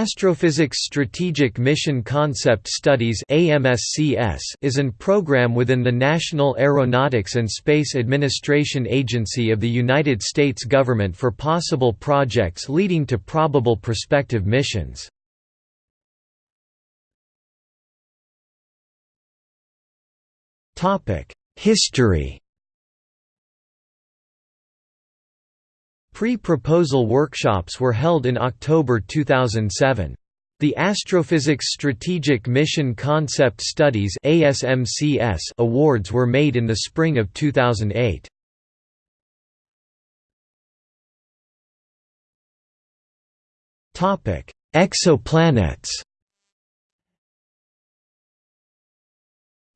Astrophysics Strategic Mission Concept Studies is an program within the National Aeronautics and Space Administration Agency of the United States government for possible projects leading to probable prospective missions. History Pre-proposal workshops were held in October 2007. The Astrophysics Strategic Mission Concept Studies awards were made in the spring of 2008. Exoplanets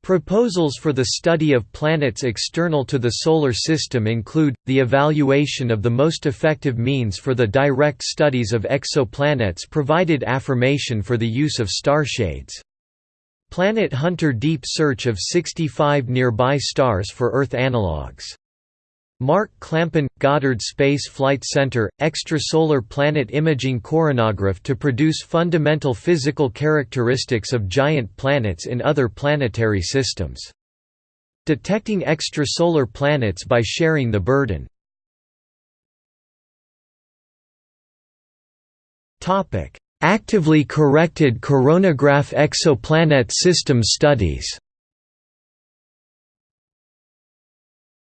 Proposals for the study of planets external to the Solar System include, the evaluation of the most effective means for the direct studies of exoplanets provided affirmation for the use of starshades. Planet Hunter deep search of 65 nearby stars for Earth analogues Mark Clampin – Goddard Space Flight Center – Extrasolar Planet Imaging Coronagraph to produce fundamental physical characteristics of giant planets in other planetary systems. Detecting extrasolar planets by sharing the burden. Actively corrected coronagraph exoplanet system studies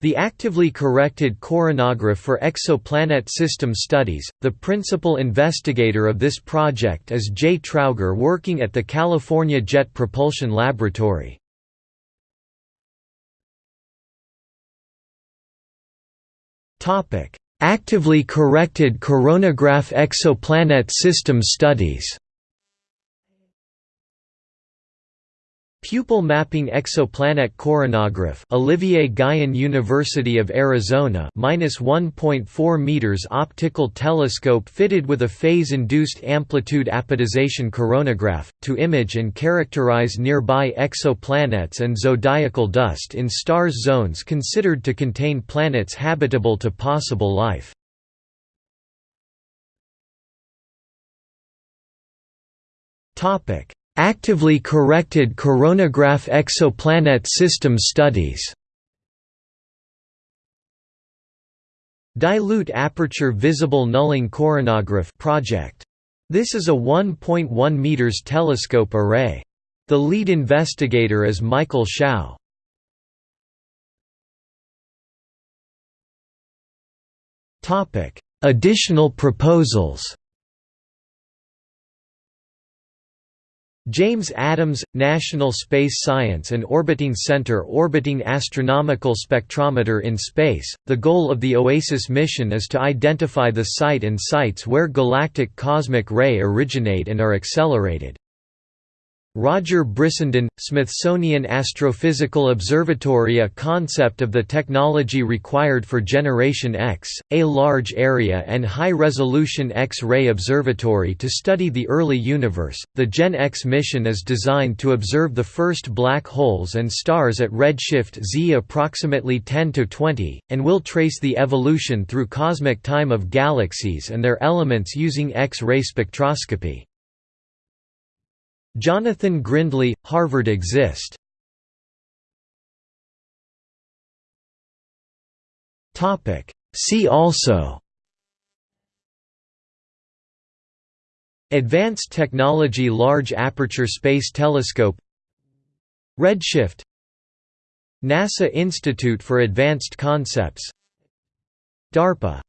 The actively corrected coronagraph for exoplanet system studies, the principal investigator of this project is Jay Trauger working at the California Jet Propulsion Laboratory. Actively corrected coronagraph exoplanet system studies Pupil mapping exoplanet coronagraph Olivier Guyon University of Arizona -1.4 meters optical telescope fitted with a phase-induced amplitude apodization coronagraph, to image and characterize nearby exoplanets and zodiacal dust in stars zones considered to contain planets habitable to possible life. Topic Actively corrected coronagraph exoplanet system studies Dilute Aperture Visible Nulling Coronagraph project. This is a 1.1 meters telescope array. The lead investigator is Michael Shao. Additional proposals James Adams – National Space Science and Orbiting Center Orbiting Astronomical Spectrometer in Space, the goal of the OASIS mission is to identify the site and sites where galactic cosmic ray originate and are accelerated. Roger Brissenden, Smithsonian Astrophysical Observatory A concept of the technology required for Generation X, a large area and high-resolution X-ray observatory to study the early universe. The Gen X mission is designed to observe the first black holes and stars at redshift z approximately 10 to 20, and will trace the evolution through cosmic time of galaxies and their elements using X-ray spectroscopy. Jonathan Grindlay, Harvard Exist. See also. Advanced Technology Large Aperture Space Telescope. Redshift. NASA Institute for Advanced Concepts. DARPA